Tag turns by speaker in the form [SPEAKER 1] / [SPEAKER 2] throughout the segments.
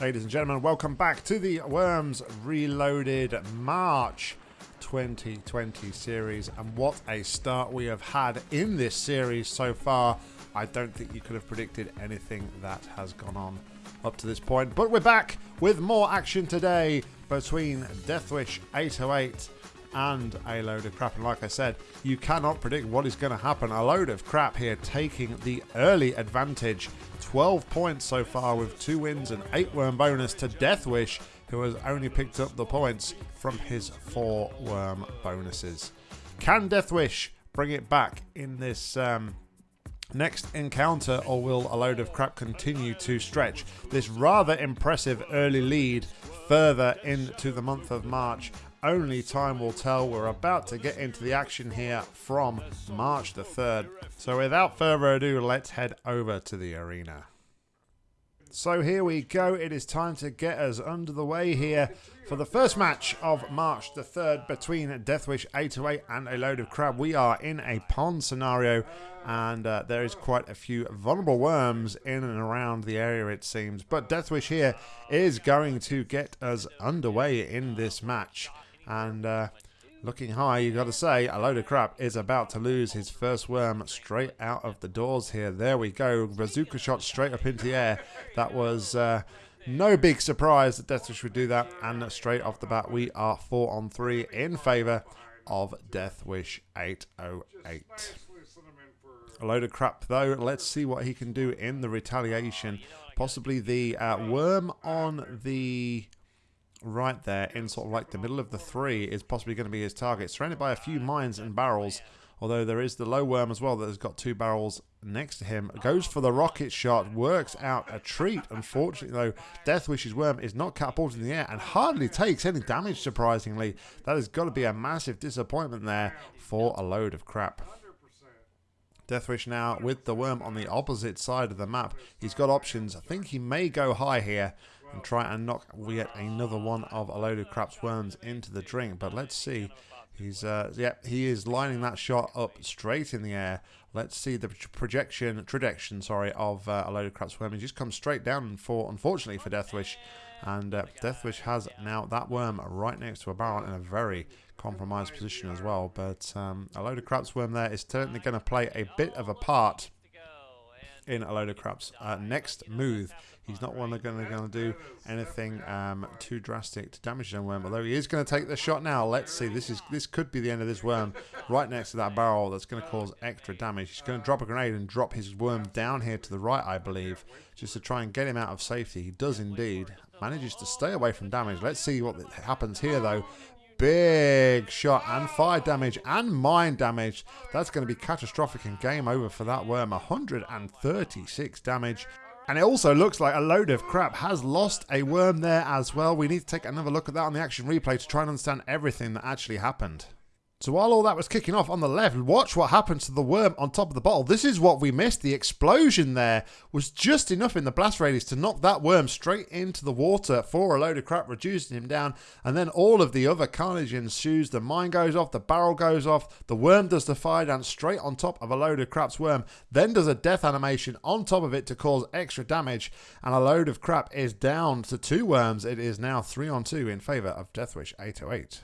[SPEAKER 1] Ladies and gentlemen, welcome back to the Worms Reloaded March 2020 series. And what a start we have had in this series so far. I don't think you could have predicted anything that has gone on up to this point. But we're back with more action today between Deathwish 808 and a load of crap. And like I said, you cannot predict what is going to happen. A load of crap here taking the early advantage. 12 points so far with two wins and eight worm bonus to Deathwish, who has only picked up the points from his four worm bonuses. Can Deathwish bring it back in this um, next encounter, or will a load of crap continue to stretch this rather impressive early lead further into the month of March? Only time will tell. We're about to get into the action here from March the 3rd. So without further ado, let's head over to the arena. So here we go. It is time to get us under the way here for the first match of March the 3rd between Deathwish 808 and a load of crap. We are in a pond scenario and uh, there is quite a few vulnerable worms in and around the area it seems. But Deathwish here is going to get us underway in this match. And uh, looking high, you've got to say, a load of crap is about to lose his first worm straight out of the doors here. There we go. Bazooka shot straight up into the air. That was uh, no big surprise that Deathwish would do that. And straight off the bat, we are 4 on 3 in favour of Deathwish 808. A load of crap, though. Let's see what he can do in the retaliation. Possibly the uh, worm on the right there in sort of like the middle of the three is possibly going to be his target. Surrounded by a few mines and barrels, although there is the low worm as well that has got two barrels next to him. Goes for the rocket shot, works out a treat. Unfortunately, though, Deathwish's worm is not catapulted in the air and hardly takes any damage, surprisingly. That has got to be a massive disappointment there for a load of crap. Deathwish now with the worm on the opposite side of the map. He's got options. I think he may go high here and try and knock yet another one of a load of craps worms into the drink. But let's see. He's uh, yeah, he is lining that shot up straight in the air. Let's see the projection, trajectory, sorry, of uh, a load of craps worm. He just comes straight down for, unfortunately for Deathwish, and uh, Deathwish has now that worm right next to a barrel in a very compromised position as well. But um, a load of craps worm there is certainly going to play a bit of a part in a load of craps. Uh, next move He's not one that's going to do anything um, too drastic to damage the worm. Although he is going to take the shot now. Let's see. This is this could be the end of this worm right next to that barrel. That's going to cause extra damage. He's going to drop a grenade and drop his worm down here to the right, I believe, just to try and get him out of safety. He does indeed. Manages to stay away from damage. Let's see what happens here, though big shot and fire damage and mine damage. That's going to be catastrophic and game over for that worm. 136 damage. And it also looks like a load of crap has lost a worm there as well. We need to take another look at that on the action replay to try and understand everything that actually happened. So while all that was kicking off on the left, watch what happens to the worm on top of the bottle. This is what we missed. The explosion there was just enough in the blast radius to knock that worm straight into the water for a load of crap, reducing him down. And then all of the other carnage ensues. The mine goes off, the barrel goes off, the worm does the fire dance straight on top of a load of crap's worm, then does a death animation on top of it to cause extra damage. And a load of crap is down to two worms. It is now three on two in favour of Deathwish 808.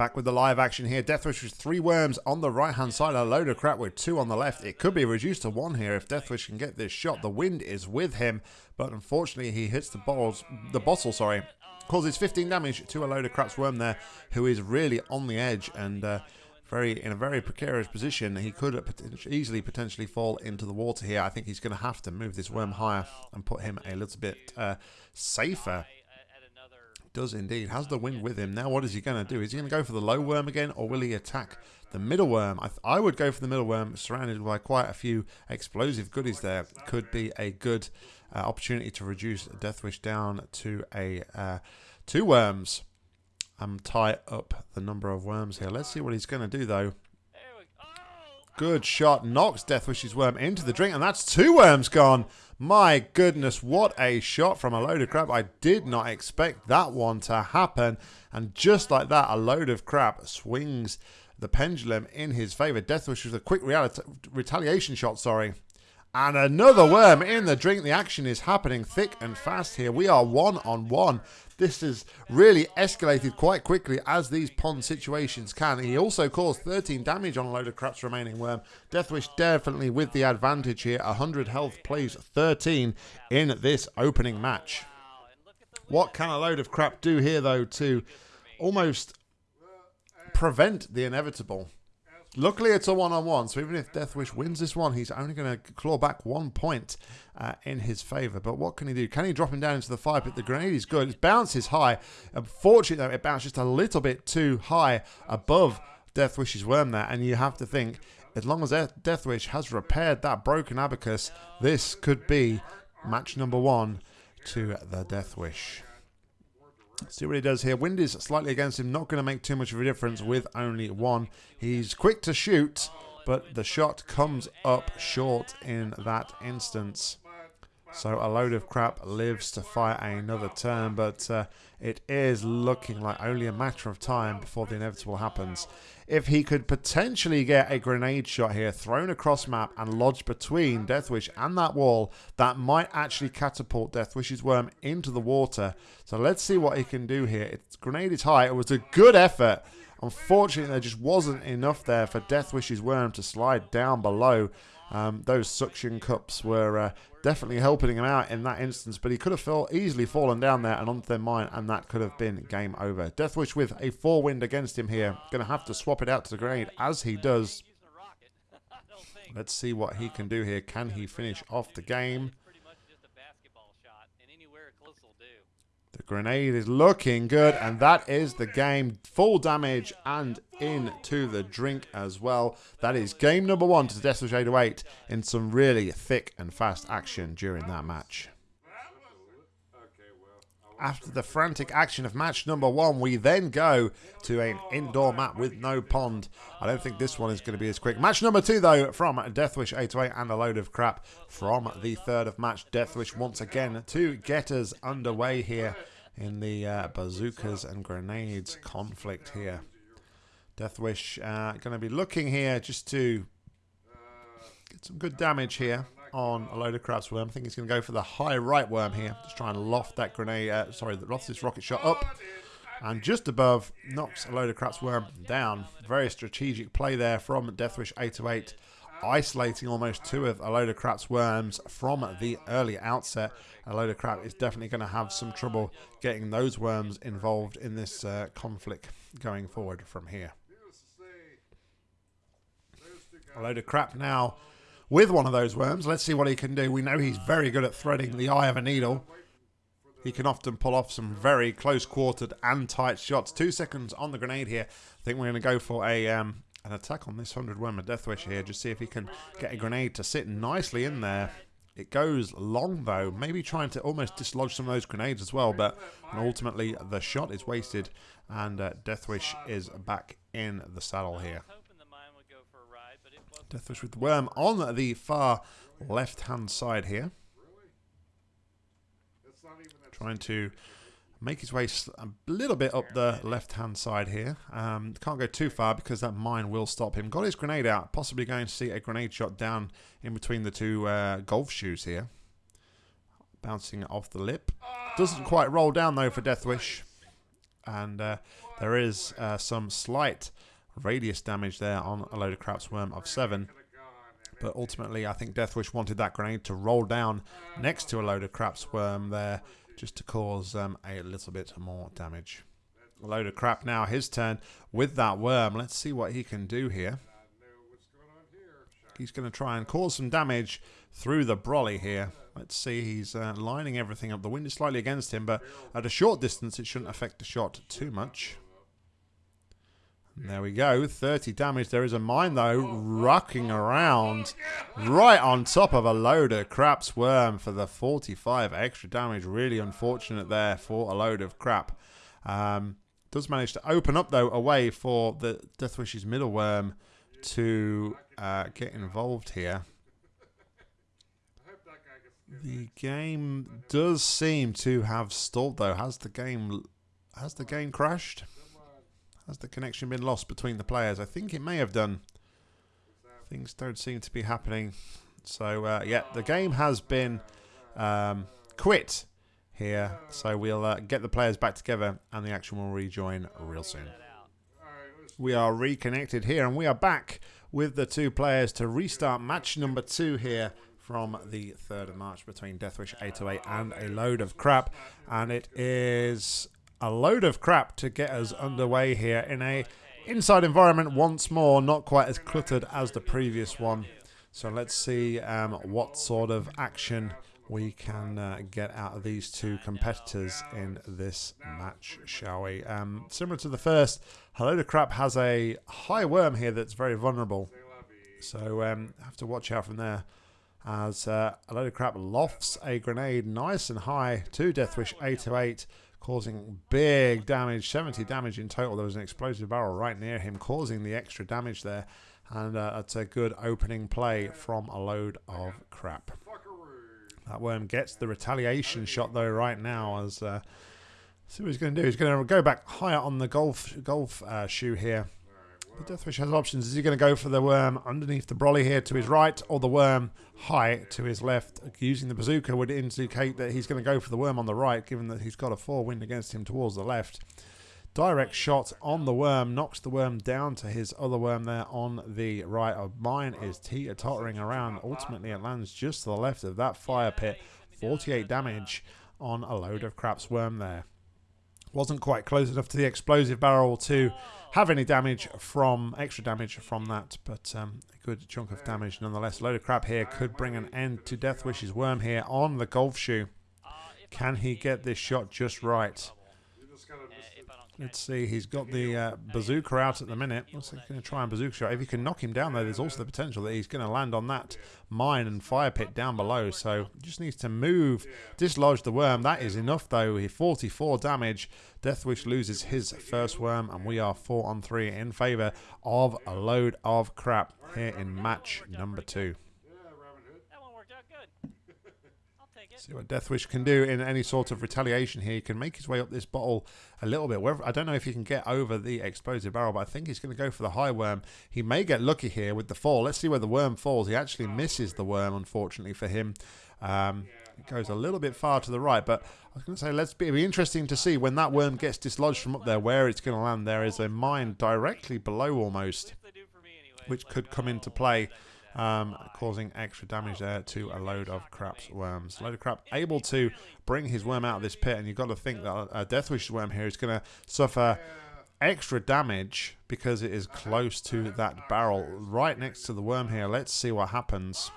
[SPEAKER 1] Back with the live action here. Deathwish with three worms on the right-hand side. A load of crap with two on the left. It could be reduced to one here if Deathwish can get this shot. The wind is with him, but unfortunately he hits the bottles, the bottle, sorry. Causes 15 damage to a load of crap's worm there, who is really on the edge and uh, very in a very precarious position. He could easily potentially fall into the water here. I think he's going to have to move this worm higher and put him a little bit uh, safer does indeed. Has the wind with him. Now what is he going to do? Is he going to go for the low worm again or will he attack the middle worm? I, I would go for the middle worm surrounded by quite a few explosive goodies there. Could be a good uh, opportunity to reduce Deathwish down to a uh, two worms. and um, tie up the number of worms here. Let's see what he's going to do though. Good shot. Knocks Deathwish's worm into the drink. And that's two worms gone. My goodness, what a shot from a load of crap. I did not expect that one to happen. And just like that, a load of crap swings the pendulum in his favor. Deathwish with a quick retaliation shot, sorry. And another worm in the drink. The action is happening thick and fast here. We are one on one. This has really escalated quite quickly as these pond situations can. He also caused 13 damage on a load of crap's remaining worm. Deathwish definitely with the advantage here. 100 health plays 13 in this opening match. What can a load of crap do here though to almost prevent the inevitable? Luckily, it's a one-on-one, so even if Deathwish wins this one, he's only going to claw back one point uh, in his favour. But what can he do? Can he drop him down into the fire pit? The grenade is good. It bounces high. Unfortunately, though, it bounced just a little bit too high above Deathwish's worm there, and you have to think, as long as Deathwish has repaired that broken abacus, this could be match number one to the Deathwish. See what he does here. Wind is slightly against him. Not going to make too much of a difference with only one. He's quick to shoot, but the shot comes up short in that instance. So a load of crap lives to fight another turn, but uh, it is looking like only a matter of time before the inevitable happens. If he could potentially get a grenade shot here thrown across map and lodged between Deathwish and that wall, that might actually catapult Deathwish's worm into the water. So let's see what he can do here. Its grenade is high. It was a good effort. Unfortunately, there just wasn't enough there for Deathwish's worm to slide down below. Um, those suction cups were uh, definitely helping him out in that instance, but he could have fell, easily fallen down there and onto their mine, and that could have been game over. Deathwish with a four wind against him here, going to have to swap it out to the grenade as he does. Let's see what he can do here. Can he finish off the game? Grenade is looking good, and that is the game. Full damage and into the drink as well. That is game number one to death Deathwish 808 in some really thick and fast action during that match. After the frantic action of match number one, we then go to an indoor map with no pond. I don't think this one is going to be as quick. Match number two, though, from Deathwish 808 and a load of crap from the third of March. Deathwish once again to get us underway here in the uh, bazookas and grenades conflict here. Deathwish uh, going to be looking here just to get some good damage here on a load of crap's worm. I think he's going to go for the high right worm here. Just try and loft that grenade, uh, sorry, loft this rocket shot up. And just above, knocks a load of crap's worm down. Very strategic play there from Deathwish 808 isolating almost two of a load of crap's worms from the early outset. A load of crap is definitely going to have some trouble getting those worms involved in this uh, conflict going forward from here. A load of crap now with one of those worms. Let's see what he can do. We know he's very good at threading the eye of a needle. He can often pull off some very close-quartered and tight shots. Two seconds on the grenade here. I think we're going to go for a um, an attack on this 100 Wormer Deathwish here. Just see if he can get a grenade to sit nicely in there. It goes long though, maybe trying to almost dislodge some of those grenades as well, but ultimately the shot is wasted and uh, Deathwish is back in the saddle here. Deathwish with the worm on the far left hand side here. Trying to make his way a little bit up the left-hand side here. Um, can't go too far because that mine will stop him. Got his grenade out, possibly going to see a grenade shot down in between the two uh, golf shoes here. Bouncing off the lip. Doesn't quite roll down though for Deathwish. And uh, there is uh, some slight radius damage there on a load of crap's worm of 7. But ultimately, I think Deathwish wanted that grenade to roll down next to a load of crap's worm there just to cause um, a little bit more damage. A load of crap now, his turn with that worm. Let's see what he can do here. He's going to try and cause some damage through the brolly here. Let's see, he's uh, lining everything up. The wind is slightly against him, but at a short distance, it shouldn't affect the shot too much. There we go, 30 damage. There is a mine, though, rocking around right on top of a load of crap's worm for the 45 extra damage. Really unfortunate there for a load of crap. Um, does manage to open up, though, a way for the Deathwish's middle worm to uh, get involved here. The game does seem to have stalled, though. Has the game has the game crashed? Has the connection been lost between the players? I think it may have done. Things don't seem to be happening So, uh, yeah, the game has been um, quit here. So we'll uh, get the players back together and the action will rejoin real soon. We are reconnected here and we are back with the two players to restart match number two here from the 3rd of March between Deathwish 808 and a load of crap. And it is a load of crap to get us underway here in a inside environment once more, not quite as cluttered as the previous one. So let's see um, what sort of action we can uh, get out of these two competitors in this match, shall we? Um, similar to the first, a load of crap has a high worm here that's very vulnerable. So um, have to watch out from there. As uh, a load of crap lofts a grenade nice and high to Deathwish 808, causing big damage, 70 damage in total. There was an explosive barrel right near him, causing the extra damage there. And uh, that's a good opening play from a load of crap. That worm gets the retaliation shot though right now as uh, see what he's going to do. He's going to go back higher on the golf golf uh, shoe here. But Deathwish has options. Is he going to go for the worm underneath the brolly here to his right or the worm high to his left? Using the bazooka would indicate that he's going to go for the worm on the right given that he's got a four wind against him towards the left. Direct shot on the worm knocks the worm down to his other worm there on the right. Of mine is teeter tottering around. Ultimately, it lands just to the left of that fire pit. 48 damage on a load of craps worm there. Wasn't quite close enough to the explosive barrel to have any damage from extra damage from that, but um, a good chunk of damage nonetheless. A load of crap here could bring an end to Deathwish's worm here on the golf shoe. Can he get this shot just right? Let's see, he's got the uh, bazooka out at the minute. Like he's going to try and bazooka shot. If he can knock him down, though, there's also the potential that he's going to land on that mine and fire pit down below. So just needs to move, dislodge the worm. That is enough, though. He 44 damage. Deathwish loses his first worm, and we are four on three in favour of a load of crap here in match number two. See what Deathwish can do in any sort of retaliation here. He can make his way up this bottle a little bit. I don't know if he can get over the explosive barrel, but I think he's going to go for the high worm. He may get lucky here with the fall. Let's see where the worm falls. He actually misses the worm, unfortunately for him. Um, it goes a little bit far to the right, but I was going to say, let's be, be interesting to see when that worm gets dislodged from up there, where it's going to land. There is a mine directly below almost, which could come into play um, causing extra damage there to a load of crap's worms. A load of crap able to bring his worm out of this pit, and you've got to think that a Deathwish worm here is going to suffer extra damage because it is close to that barrel right next to the worm here. Let's see what happens.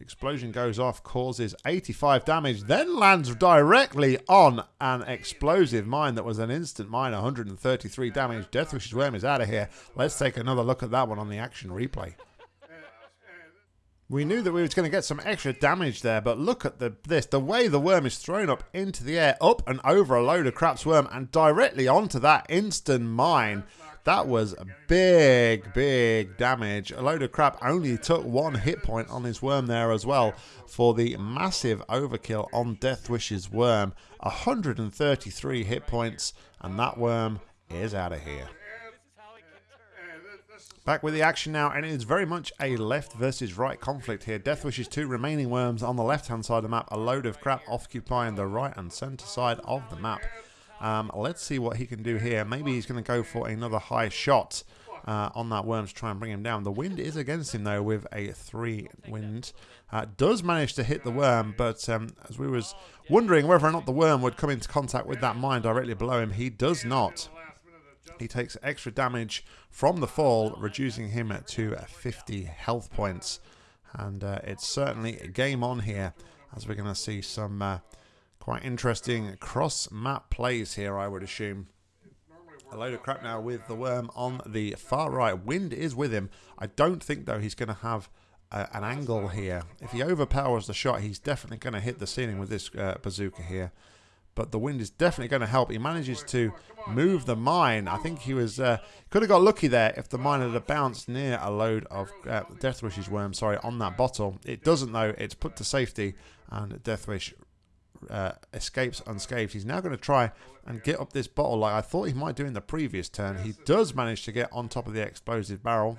[SPEAKER 1] Explosion goes off, causes 85 damage, then lands directly on an explosive mine that was an instant mine, 133 damage. Deathwish's worm is out of here. Let's take another look at that one on the action replay. We knew that we was going to get some extra damage there, but look at the this. The way the worm is thrown up into the air, up and over a load of crap's worm, and directly onto that instant mine. That was a big, big damage. A load of crap only took one hit point on his worm there as well for the massive overkill on Deathwish's worm. 133 hit points, and that worm is out of here. Back with the action now, and it is very much a left versus right conflict here. Deathwish's two remaining worms on the left-hand side of the map, a load of crap occupying the right and centre side of the map. Um, let's see what he can do here. Maybe he's going to go for another high shot uh, on that worm to try and bring him down. The wind is against him, though, with a 3 wind. Uh, does manage to hit the worm, but um, as we was wondering whether or not the worm would come into contact with that mine directly below him, he does not. He takes extra damage from the fall, reducing him to 50 health points. And uh, it's certainly a game on here, as we're going to see some uh, quite interesting cross-map plays here, I would assume. A load of crap now with the worm on the far right. Wind is with him. I don't think, though, he's going to have uh, an angle here. If he overpowers the shot, he's definitely going to hit the ceiling with this uh, bazooka here but the wind is definitely going to help. He manages to move the mine. I think he was uh, could have got lucky there if the mine had bounced near a load of uh, Deathwish's worm, sorry, on that bottle. It doesn't though. It's put to safety, and Deathwish uh, escapes unscathed. He's now going to try and get up this bottle like I thought he might do in the previous turn. He does manage to get on top of the explosive barrel.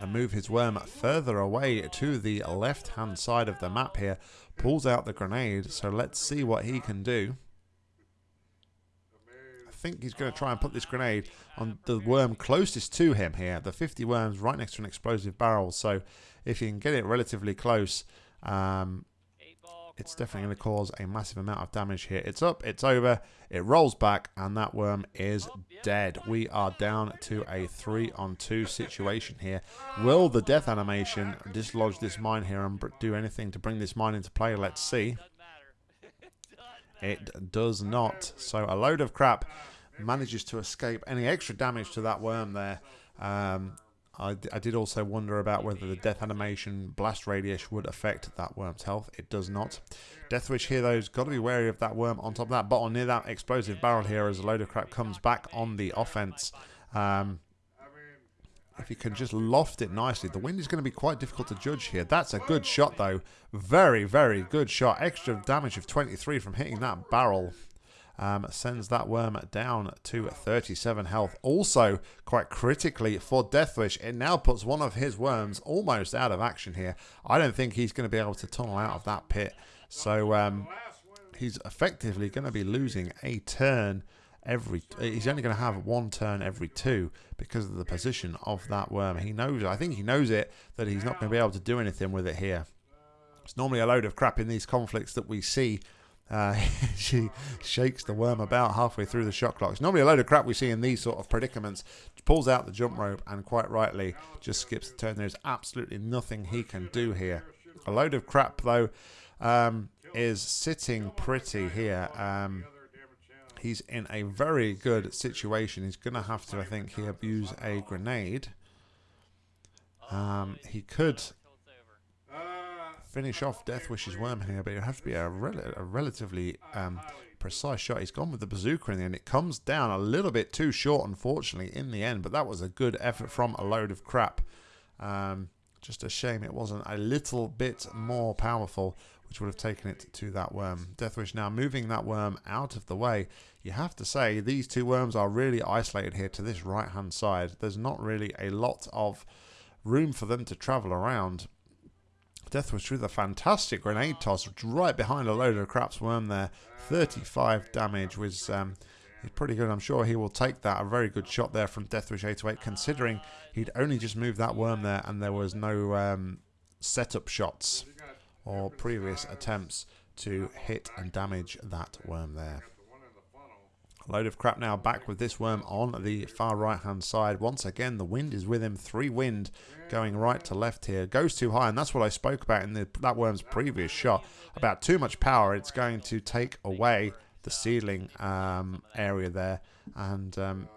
[SPEAKER 1] and move his worm further away to the left-hand side of the map here. Pulls out the grenade, so let's see what he can do. I think he's going to try and put this grenade on the worm closest to him here. The 50 worms right next to an explosive barrel, so if you can get it relatively close, um, it's definitely going to cause a massive amount of damage here. It's up, it's over, it rolls back, and that worm is dead. We are down to a 3 on 2 situation here. Will the death animation dislodge this mine here and do anything to bring this mine into play? Let's see. It does not. So a load of crap manages to escape any extra damage to that worm there. Um, I, I did also wonder about whether the death animation blast radius would affect that worm's health. It does not. Deathwish here, though, has got to be wary of that worm on top of that bottle near that explosive barrel here as a load of crap comes back on the offense. Um, if you can just loft it nicely. The wind is going to be quite difficult to judge here. That's a good shot, though. Very, very good shot. Extra damage of 23 from hitting that barrel um, sends that worm down to 37 health. Also, quite critically for Deathwish, it now puts one of his worms almost out of action here. I don't think he's going to be able to tunnel out of that pit. So um, he's effectively going to be losing a turn every he's only going to have one turn every two because of the position of that worm he knows i think he knows it that he's not going to be able to do anything with it here it's normally a load of crap in these conflicts that we see uh, she shakes the worm about halfway through the shot clock. It's normally a load of crap we see in these sort of predicaments. Pulls out the jump rope and quite rightly just skips the turn. There's absolutely nothing he can do here. A load of crap though um, is sitting pretty here. Um, he's in a very good situation. He's going to have to, I think, he abuse a grenade. Um, he could finish off Deathwish's worm here, but it have to be a, rel a relatively um, precise shot. He's gone with the bazooka in the end. It comes down a little bit too short, unfortunately, in the end, but that was a good effort from a load of crap. Um, just a shame it wasn't a little bit more powerful, which would have taken it to that worm. Deathwish now moving that worm out of the way. You have to say, these two worms are really isolated here to this right-hand side. There's not really a lot of room for them to travel around. Deathwish with the fantastic grenade toss right behind a load of craps worm there. 35 damage was um, pretty good. I'm sure he will take that. A very good shot there from Deathwish 808 considering he'd only just moved that worm there and there was no um, setup shots or previous attempts to hit and damage that worm there. Load of crap now back with this worm on the far right hand side. Once again, the wind is with him. Three wind going right to left here. Goes too high, and that's what I spoke about in the, that worm's previous shot. About too much power. It's going to take away the ceiling um, area there. And um,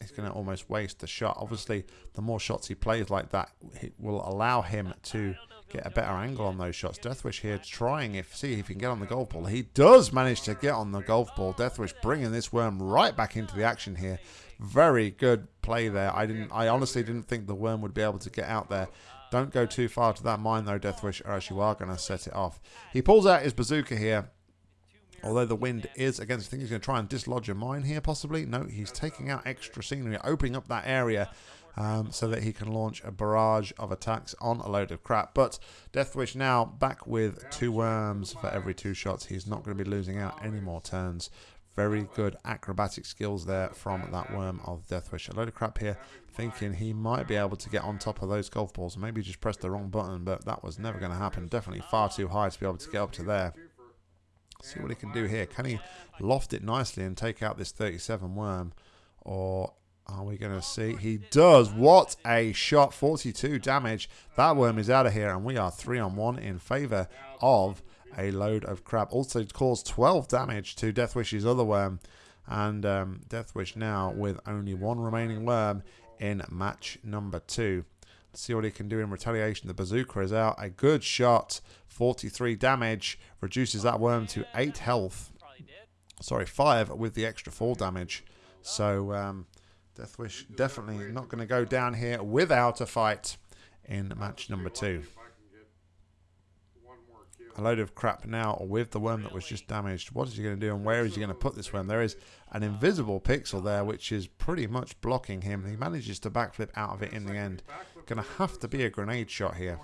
[SPEAKER 1] he's going to almost waste the shot. Obviously, the more shots he plays like that, it will allow him to get a better angle on those shots. Deathwish here trying if see if he can get on the golf ball. He does manage to get on the golf ball. Deathwish bringing this worm right back into the action here. Very good play there. I didn't. I honestly didn't think the worm would be able to get out there. Don't go too far to that mine though, Deathwish, or else you are going to set it off. He pulls out his bazooka here. Although the wind is against, I think he's going to try and dislodge a mine here, possibly. No, he's taking out extra scenery, opening up that area um, so that he can launch a barrage of attacks on a load of crap. But Deathwish now back with two worms for every two shots. He's not going to be losing out any more turns. Very good acrobatic skills there from that worm of Deathwish. A load of crap here, thinking he might be able to get on top of those golf balls. Maybe just pressed the wrong button, but that was never going to happen. Definitely far too high to be able to get up to there. See what he can do here. Can he loft it nicely and take out this 37 worm? Or are we going to see? He does. What a shot. 42 damage. That worm is out of here. And we are 3 on 1 in favor of a load of crap. Also caused 12 damage to Deathwish's other worm. And um, Deathwish now with only one remaining worm in match number 2. Let's see what he can do in retaliation. The bazooka is out. A good shot. 43 damage. Reduces that worm to 8 health. Sorry, 5 with the extra 4 damage. So... Um, Deathwish definitely not going to go down here without a fight in match number two. a load of crap now with the worm that was just damaged. What is he going to do and where is he going to put this worm? There is an invisible pixel there which is pretty much blocking him. He manages to backflip out of it in the end. Going to have to be a grenade shot here.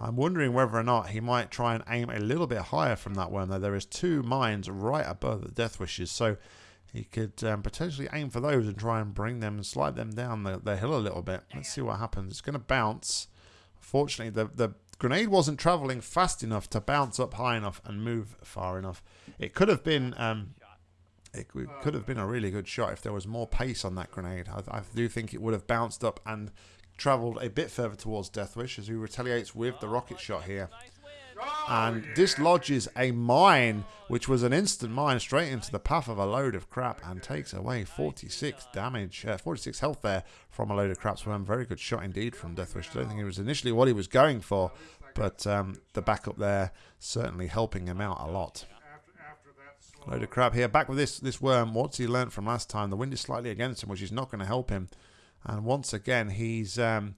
[SPEAKER 1] I'm wondering whether or not he might try and aim a little bit higher from that worm though. There is two mines right above the Deathwish's so he could um, potentially aim for those and try and bring them and slide them down the, the hill a little bit. Let's see what happens. It's going to bounce. Fortunately, the, the grenade wasn't traveling fast enough to bounce up high enough and move far enough. It could have been um, it could have been a really good shot if there was more pace on that grenade. I, I do think it would have bounced up and travelled a bit further towards Deathwish as he retaliates with the rocket shot here and dislodges a mine, which was an instant mine, straight into the path of a load of crap and takes away 46 damage, uh, 46 health there from a load of crap. So, a very good shot indeed from Deathwish. I don't think it was initially what he was going for, but um, the backup there certainly helping him out a lot. Load of crap here. Back with this this worm. What's he learned from last time? The wind is slightly against him, which is not going to help him. And once again, he's um,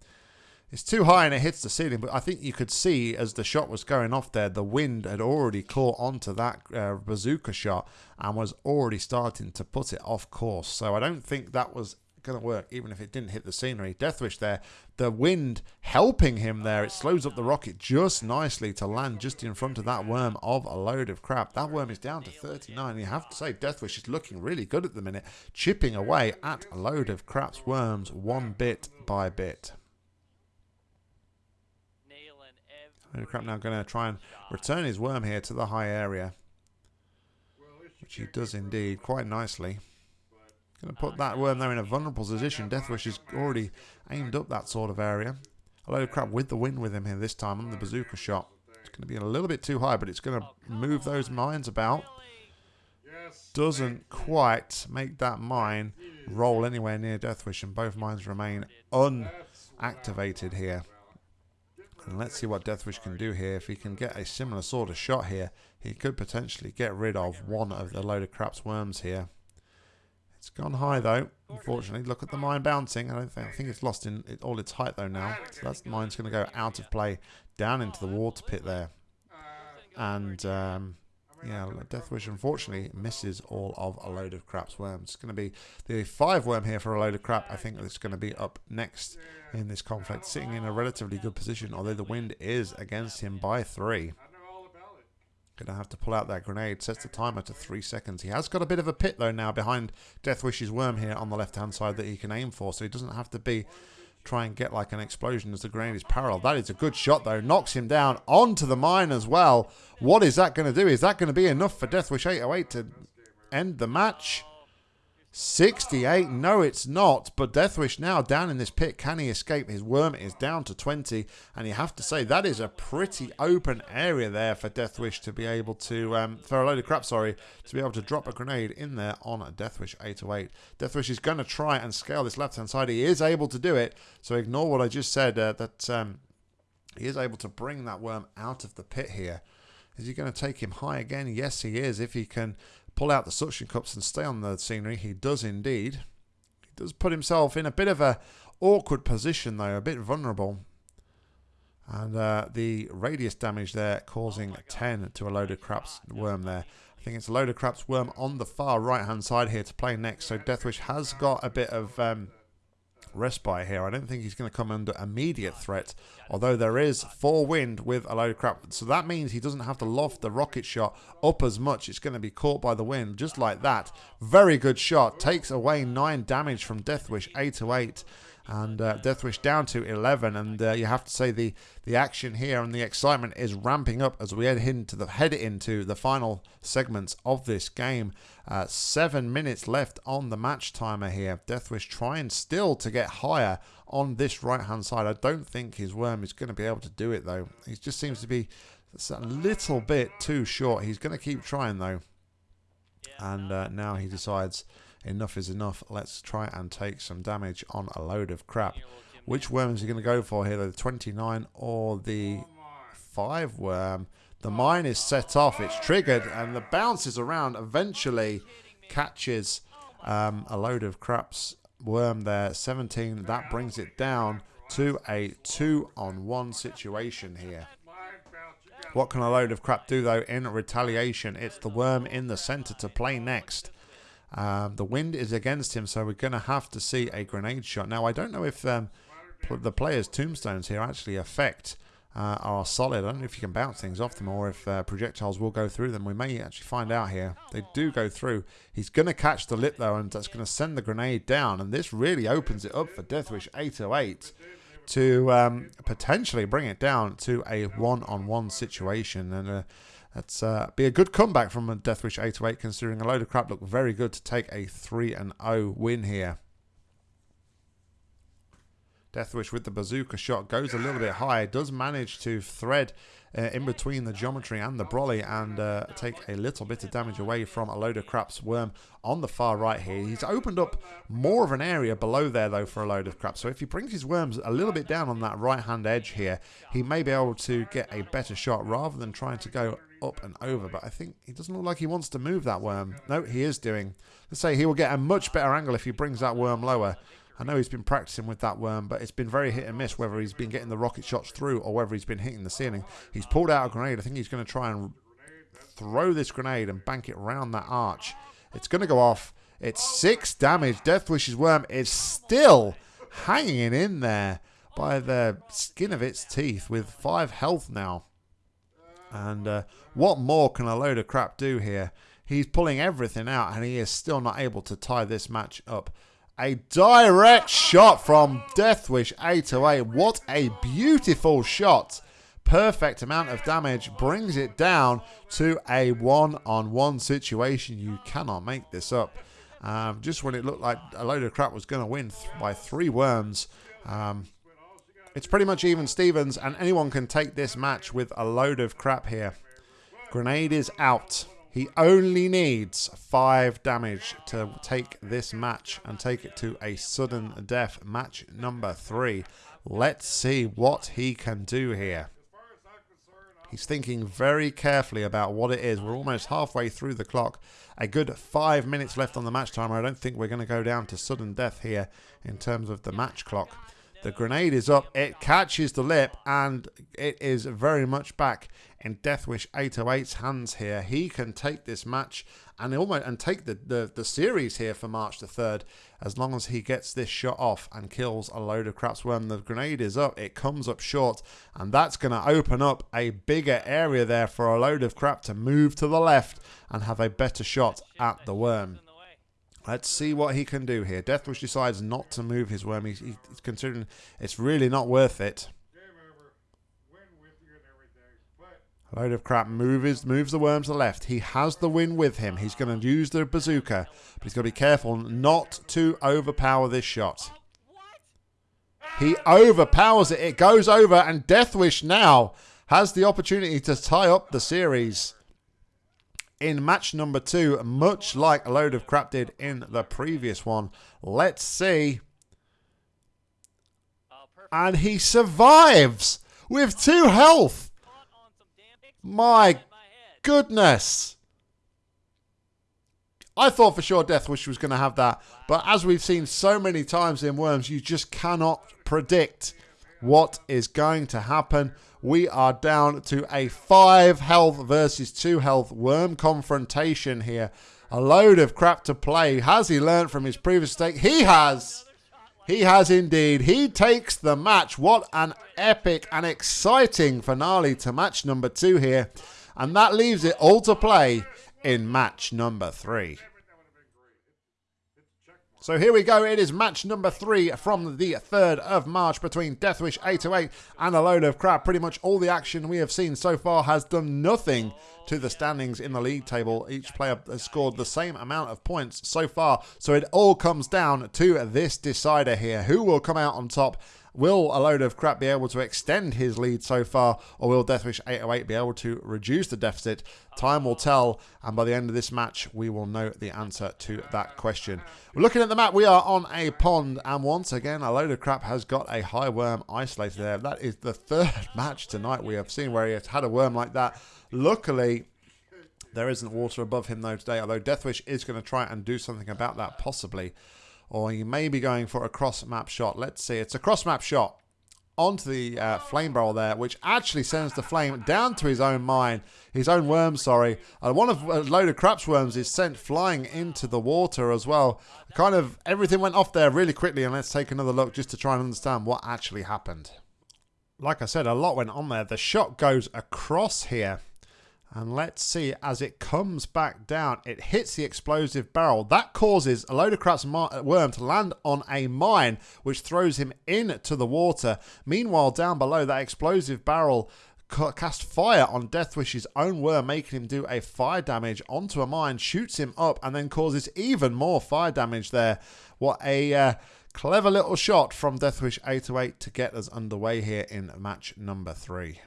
[SPEAKER 1] it's too high and it hits the ceiling, but I think you could see as the shot was going off there, the wind had already caught onto that uh, bazooka shot and was already starting to put it off course. So I don't think that was going to work, even if it didn't hit the scenery. Deathwish there, the wind helping him there. It slows up the rocket just nicely to land just in front of that worm of a load of crap. That worm is down to 39. You have to say Deathwish is looking really good at the minute, chipping away at a load of crap's worms one bit by bit. Crap now going to try and return his worm here to the high area. Which he does indeed quite nicely. Going to put that worm there in a vulnerable position. Deathwish has already aimed up that sort of area. A load of crap with the wind with him here this time on the bazooka shot. It's going to be a little bit too high, but it's going to move those mines about. Doesn't quite make that mine roll anywhere near Deathwish, and both mines remain unactivated here. And let's see what Deathwish can do here. If he can get a similar sort of shot here, he could potentially get rid of one of the load of craps worms here. It's gone high though, unfortunately. Look at the mine bouncing. I don't think I think it's lost in all its height though now. So that's mine's going to go out of play down into the water pit there. And um, yeah, Deathwish unfortunately misses all of a load of craps worms. It's going to be the five worm here for a load of crap. I think it's going to be up next in this conflict, sitting in a relatively good position, although the wind is against him by three. Going to have to pull out that grenade. Sets the timer to three seconds. He has got a bit of a pit, though, now behind Deathwish's worm here on the left-hand side that he can aim for, so he doesn't have to be try and get like an explosion as the grenade is parallel. That is a good shot though. Knocks him down onto the mine as well. What is that going to do? Is that going to be enough for Deathwish 808 to end the match? 68. No, it's not. But Deathwish now down in this pit. Can he escape? His worm is down to 20. And you have to say that is a pretty open area there for Deathwish to be able to, um, a load of crap, sorry, to be able to drop a grenade in there on Deathwish 808. Deathwish is going to try and scale this left-hand side. He is able to do it. So ignore what I just said, uh, that um, he is able to bring that worm out of the pit here. Is he going to take him high again? Yes, he is. If he can pull out the suction cups and stay on the scenery. He does indeed. He does put himself in a bit of a awkward position though, a bit vulnerable. And uh, the radius damage there causing 10 to a load of craps worm there. I think it's a load of craps worm on the far right hand side here to play next. So Deathwish has got a bit of um, respite here. I don't think he's going to come under immediate threat, although there is four wind with a load of crap. So that means he doesn't have to loft the rocket shot up as much. It's going to be caught by the wind, just like that. Very good shot. Takes away nine damage from Deathwish, 8 to 8 and uh, Deathwish down to 11 and uh, you have to say the the action here and the excitement is ramping up as we head into the head into the final segments of this game. Uh, seven minutes left on the match timer here. Deathwish trying still to get higher on this right hand side. I don't think his worm is going to be able to do it though. He just seems to be a little bit too short. He's going to keep trying though. And uh, now he decides enough is enough. Let's try and take some damage on a load of crap. Which worm is he going to go for here? The 29 or the 5 worm? The mine is set off. It's triggered and the bounces around eventually catches um, a load of craps worm there. 17. That brings it down to a 2 on 1 situation here. What can a load of crap do, though, in retaliation? It's the worm in the center to play next. Um, the wind is against him, so we're going to have to see a grenade shot. Now, I don't know if um, the player's tombstones here actually affect uh, are solid. I don't know if you can bounce things off them or if uh, projectiles will go through them. We may actually find out here. They do go through. He's going to catch the lip, though, and that's going to send the grenade down. And this really opens it up for Deathwish 808 to um, potentially bring it down to a one-on-one -on -one situation. And uh, that's uh, be a good comeback from Deathwish 808, considering a load of crap looked very good to take a 3-0 win here. Deathwish with the bazooka shot goes a little bit high, does manage to thread uh, in between the geometry and the brolly and uh, take a little bit of damage away from a load of craps worm on the far right here. He's opened up more of an area below there though for a load of crap. So if he brings his worms a little bit down on that right hand edge here, he may be able to get a better shot rather than trying to go up and over. But I think he doesn't look like he wants to move that worm. No, he is doing. Let's say he will get a much better angle if he brings that worm lower. I know he's been practicing with that worm, but it's been very hit and miss whether he's been getting the rocket shots through or whether he's been hitting the ceiling. He's pulled out a grenade. I think he's going to try and throw this grenade and bank it around that arch. It's going to go off. It's six damage. Deathwish's worm is still hanging in there by the skin of its teeth with five health now. And uh, what more can a load of crap do here? He's pulling everything out and he is still not able to tie this match up. A direct shot from Deathwish 808. What a beautiful shot. Perfect amount of damage. Brings it down to a one-on-one -on -one situation. You cannot make this up. Um, just when it looked like a load of crap was going to win by three worms. Um, it's pretty much even Stevens, and anyone can take this match with a load of crap here. Grenade is out. He only needs five damage to take this match and take it to a sudden death match number three. Let's see what he can do here. He's thinking very carefully about what it is. We're almost halfway through the clock. A good five minutes left on the match timer. I don't think we're going to go down to sudden death here in terms of the match clock. The grenade is up. It catches the lip and it is very much back in Deathwish 808's hands here. He can take this match and almost and take the, the, the series here for March the 3rd as long as he gets this shot off and kills a load of craps. When the grenade is up, it comes up short and that's going to open up a bigger area there for a load of crap to move to the left and have a better shot at the worm. Let's see what he can do here. Deathwish decides not to move his worm. He's, he's considering it's really not worth it. A load of crap moves, moves the worm to the left. He has the win with him. He's going to use the bazooka, but he's got to be careful not to overpower this shot. He overpowers it. It goes over, and Deathwish now has the opportunity to tie up the series in match number two, much like a load of crap did in the previous one. Let's see. And he survives with two health. My goodness. I thought for sure Deathwish was going to have that. But as we've seen so many times in Worms, you just cannot predict what is going to happen we are down to a 5 health versus 2 health worm confrontation here. A load of crap to play. Has he learned from his previous mistake? He has. He has indeed. He takes the match. What an epic and exciting finale to match number two here. And that leaves it all to play in match number three. So here we go. It is match number three from the 3rd of March between Deathwish 808 and a load of crap. Pretty much all the action we have seen so far has done nothing to the standings in the league table. Each player has scored the same amount of points so far. So it all comes down to this decider here. Who will come out on top? Will a load of crap be able to extend his lead so far, or will Deathwish 808 be able to reduce the deficit? Time will tell, and by the end of this match, we will know the answer to that question. We're looking at the map. We are on a pond, and once again, a load of crap has got a high worm isolated there. That is the third match tonight we have seen where he has had a worm like that. Luckily, there isn't water above him though today, although Deathwish is going to try and do something about that possibly or you may be going for a cross map shot. Let's see, it's a cross map shot. onto the uh, flame barrel there, which actually sends the flame down to his own mine, his own worm, sorry. Uh, one of a load of craps worms is sent flying into the water as well. Kind of everything went off there really quickly, and let's take another look just to try and understand what actually happened. Like I said, a lot went on there. The shot goes across here. And let's see, as it comes back down, it hits the explosive barrel. That causes a load of craps worm to land on a mine, which throws him into the water. Meanwhile, down below, that explosive barrel cast fire on Deathwish's own worm, making him do a fire damage onto a mine, shoots him up, and then causes even more fire damage there. What a uh, clever little shot from Deathwish 808 to get us underway here in match number three.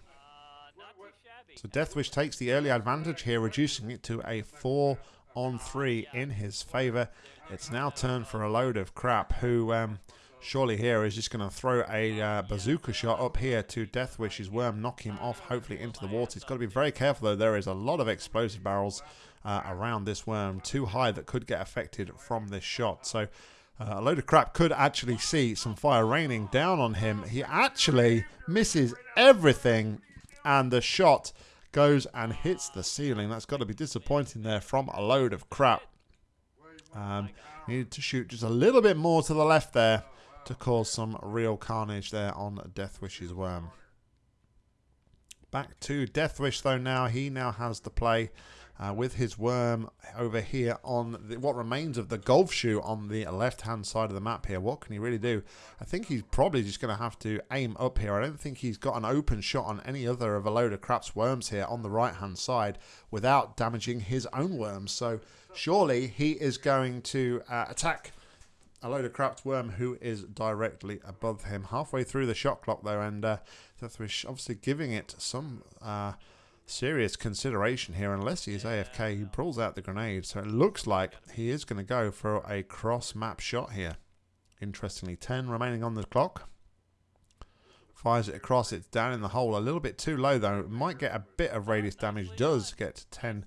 [SPEAKER 1] So Deathwish takes the early advantage here, reducing it to a 4 on 3 in his favour. It's now turned for a load of crap who um, surely here is just going to throw a uh, bazooka shot up here to Deathwish's worm, knock him off hopefully into the water. He's got to be very careful though. There is a lot of explosive barrels uh, around this worm, too high that could get affected from this shot. So uh, a load of crap could actually see some fire raining down on him. He actually misses everything and the shot goes and hits the ceiling. That's got to be disappointing there from a load of crap. Um, needed to shoot just a little bit more to the left there to cause some real carnage there on Deathwish's worm. Back to Deathwish though now. He now has the play uh, with his worm over here on the, what remains of the golf shoe on the left-hand side of the map here. What can he really do? I think he's probably just going to have to aim up here. I don't think he's got an open shot on any other of a load of craps worms here on the right-hand side without damaging his own worms. So surely he is going to uh, attack a load of craps worm who is directly above him. Halfway through the shot clock there, and uh, obviously giving it some... Uh, serious consideration here. Unless he is AFK, he pulls out the grenade. So it looks like he is going to go for a cross-map shot here. Interestingly, 10 remaining on the clock. Fires it across. It's down in the hole. A little bit too low, though. It might get a bit of radius damage. Does get 10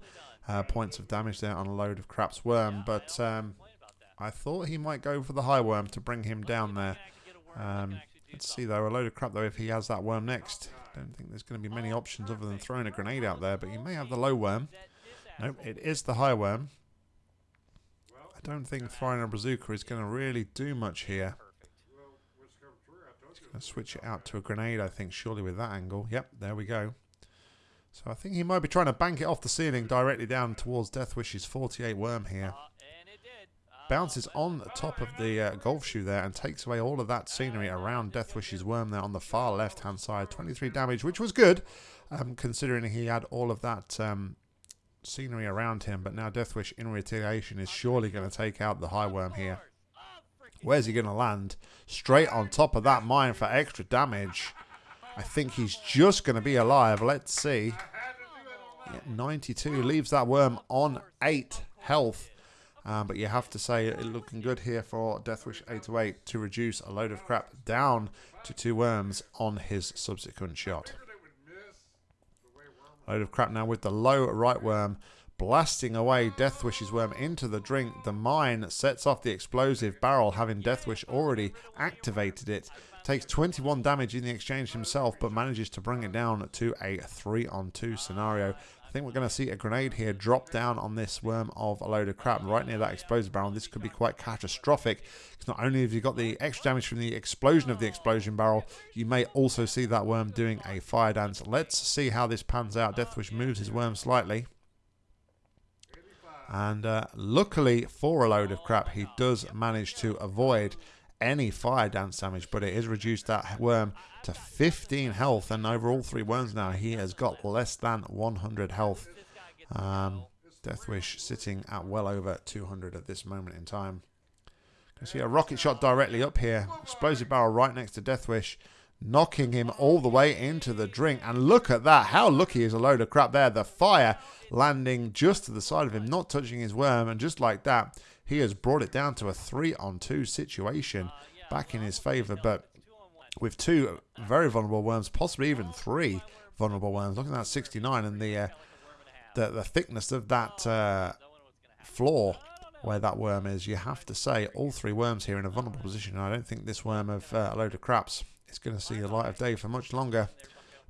[SPEAKER 1] uh, points of damage there on a load of Craps Worm. But um, I thought he might go for the High Worm to bring him down there. Um, let's see, though. A load of crap, though, if he has that worm next. Don't think there's going to be many options other than throwing a grenade out there, but you may have the low worm. Nope, it is the high worm. I don't think throwing a bazooka is going to really do much here. He's going to switch it out to a grenade, I think, surely with that angle. Yep, there we go. So I think he might be trying to bank it off the ceiling directly down towards Deathwish's 48 worm here bounces on the top of the uh, golf shoe there and takes away all of that scenery around Deathwish's worm there on the far left hand side. 23 damage, which was good, um, considering he had all of that um, scenery around him. But now Deathwish in retaliation is surely going to take out the high worm here. Where's he going to land? Straight on top of that mine for extra damage. I think he's just going to be alive. Let's see. Yeah, 92 leaves that worm on 8 health. Um, but you have to say it looking good here for Deathwish 808 to reduce a load of crap down to two worms on his subsequent shot. Load of crap now with the low right worm blasting away Deathwish's worm into the drink. The mine sets off the explosive barrel, having Deathwish already activated it. Takes 21 damage in the exchange himself, but manages to bring it down to a 3 on 2 scenario. I think we're going to see a grenade here drop down on this worm of a load of crap right near that explosive barrel. This could be quite catastrophic because not only have you got the extra damage from the explosion of the explosion barrel, you may also see that worm doing a fire dance. Let's see how this pans out. Deathwish moves his worm slightly. And uh, luckily for a load of crap, he does manage to avoid any fire dance damage, but it has reduced that worm to 15 health. And over all three worms now, he has got less than 100 health. Um, Deathwish sitting at well over 200 at this moment in time. You see a rocket shot directly up here. Explosive barrel right next to Deathwish. Knocking him all the way into the drink. And look at that. How lucky is a load of crap there. The fire landing just to the side of him, not touching his worm. And just like that, he has brought it down to a three on two situation back in his favor. But with two very vulnerable worms, possibly even three vulnerable worms, looking at that 69 and the uh, the, the thickness of that uh, floor where that worm is, you have to say all three worms here in a vulnerable position. I don't think this worm of uh, a load of craps is going to see the light of day for much longer.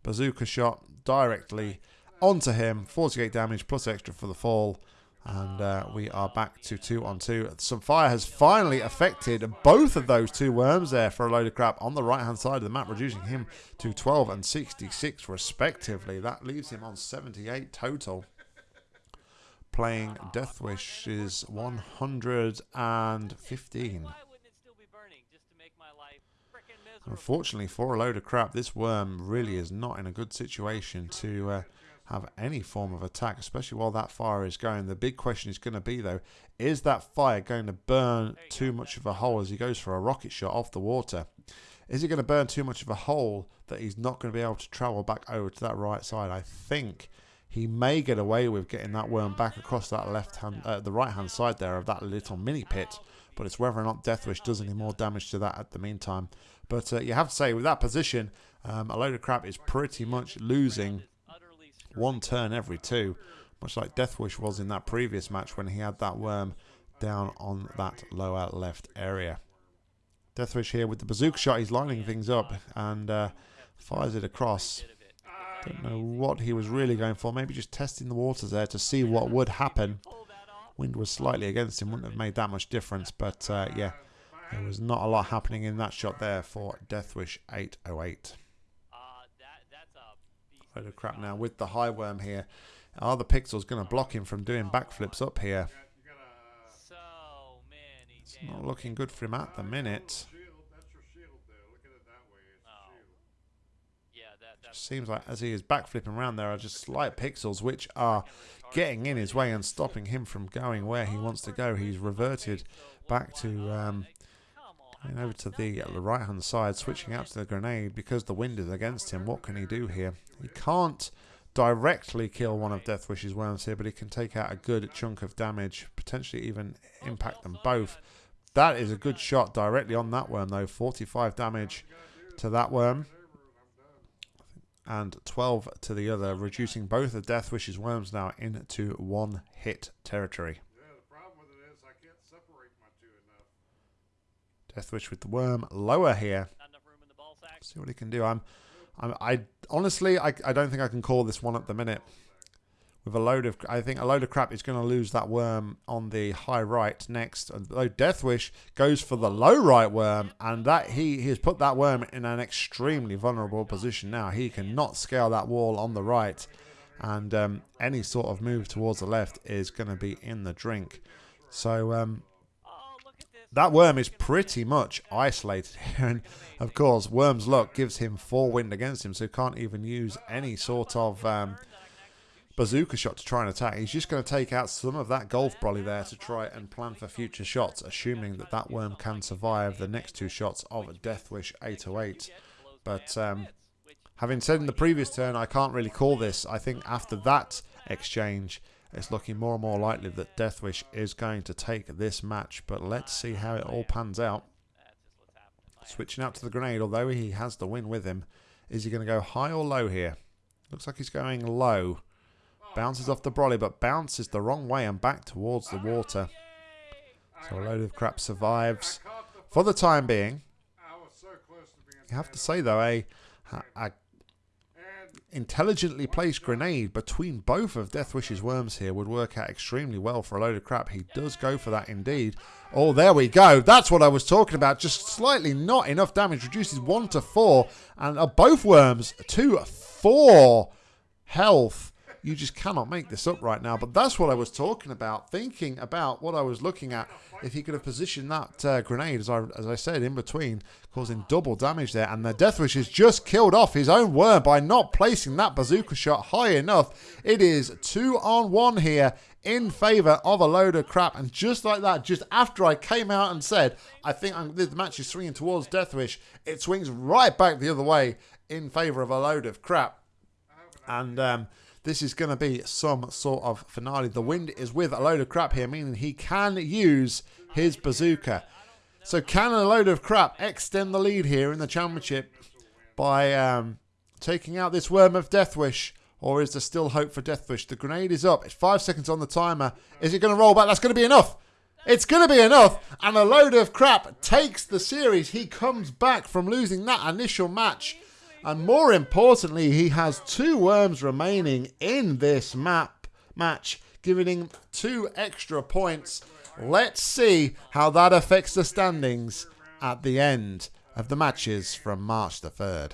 [SPEAKER 1] Bazooka shot directly onto him. 48 damage plus extra for the fall. And uh, we are back to two on two. Some fire has finally affected both of those two worms there for a load of crap on the right hand side of the map, reducing him to 12 and 66 respectively. That leaves him on 78 total. Playing Deathwish is 115. Unfortunately, for a load of crap, this worm really is not in a good situation to uh, have any form of attack, especially while that fire is going. The big question is going to be, though, is that fire going to burn too much of a hole as he goes for a rocket shot off the water? Is it going to burn too much of a hole that he's not going to be able to travel back over to that right side? I think he may get away with getting that worm back across that left hand, uh, the right hand side there of that little mini pit. But it's whether or not Deathwish does any more damage to that at the meantime. But uh, you have to say, with that position, um, a load of crap is pretty much losing one turn every two, much like Deathwish was in that previous match when he had that worm down on that lower left area. Deathwish here with the bazooka shot, he's lining things up and uh, fires it across. Don't know what he was really going for, maybe just testing the waters there to see what would happen. Wind was slightly against him, wouldn't have made that much difference, but uh, yeah, there was not a lot happening in that shot there for Deathwish 808. Load of crap now with the high worm here. Are the pixels going to block him from doing backflips up here? It's not looking good for him at the minute. Just seems like as he is backflipping around there are just slight pixels which are getting in his way and stopping him from going where he wants to go. He's reverted back to um, Going over to the right hand side, switching out to the grenade because the wind is against him. What can he do here? He can't directly kill one of Deathwish's worms here, but he can take out a good chunk of damage, potentially even impact them both. That is a good shot directly on that worm, though. 45 damage to that worm. And 12 to the other, reducing both of Deathwish's worms now into one hit territory. Deathwish with the worm lower here. See what he can do. I'm, I'm, I honestly, I, I don't think I can call this one at the minute. With a load of, I think a load of crap is going to lose that worm on the high right next. Though Deathwish goes for the low right worm, and that he, he has put that worm in an extremely vulnerable position now. He cannot scale that wall on the right, and um, any sort of move towards the left is going to be in the drink. So um, that worm is pretty much isolated here. And of course, Worm's luck gives him four wind against him, so he can't even use any sort of um, bazooka shot to try and attack. He's just going to take out some of that golf brolly there to try and plan for future shots, assuming that that worm can survive the next two shots of Deathwish 808. But um, having said in the previous turn, I can't really call this. I think after that exchange, it's looking more and more likely that Deathwish is going to take this match, but let's see how it all pans out. Switching out to the grenade, although he has the win with him. Is he going to go high or low here? Looks like he's going low. Bounces off the brolly, but bounces the wrong way and back towards the water. So a load of crap survives for the time being. You have to say, though, eh, a, a intelligently placed grenade between both of Deathwish's worms here would work out extremely well for a load of crap. He does go for that indeed. Oh, there we go. That's what I was talking about. Just slightly not enough damage. Reduces 1 to 4. And uh, both worms to 4 health. You just cannot make this up right now. But that's what I was talking about. Thinking about what I was looking at. If he could have positioned that uh, grenade, as I, as I said, in between, causing double damage there. And the Deathwish has just killed off his own worm by not placing that bazooka shot high enough. It is two on one here in favour of a load of crap. And just like that, just after I came out and said, I think I'm, the match is swinging towards Deathwish, it swings right back the other way in favour of a load of crap. And um, this is going to be some sort of finale. The wind is with a load of crap here, meaning he can use his bazooka. So can a load of crap extend the lead here in the championship by um, taking out this Worm of Deathwish? Or is there still hope for Deathwish? The grenade is up. It's five seconds on the timer. Is it going to roll back? That's going to be enough. It's going to be enough, and a load of crap takes the series. He comes back from losing that initial match, and more importantly, he has two worms remaining in this map match, giving him two extra points. Let's see how that affects the standings at the end of the matches from March the 3rd.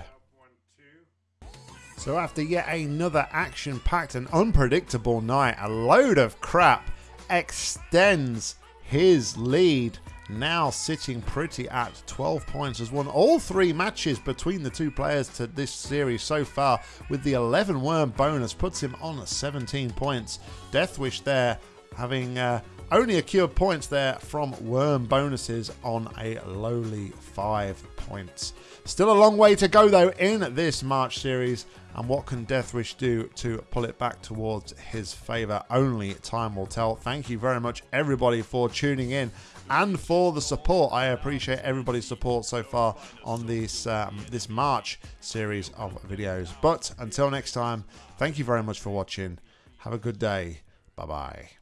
[SPEAKER 1] So after yet another action-packed and unpredictable night, a load of crap extends his lead now sitting pretty at 12 points has won all three matches between the two players to this series so far with the 11 worm bonus puts him on 17 points deathwish there having uh, only accrued points there from worm bonuses on a lowly five points still a long way to go though in this march series and what can Deathwish do to pull it back towards his favour? Only time will tell. Thank you very much, everybody, for tuning in and for the support. I appreciate everybody's support so far on this um, this March series of videos. But until next time, thank you very much for watching. Have a good day. Bye bye.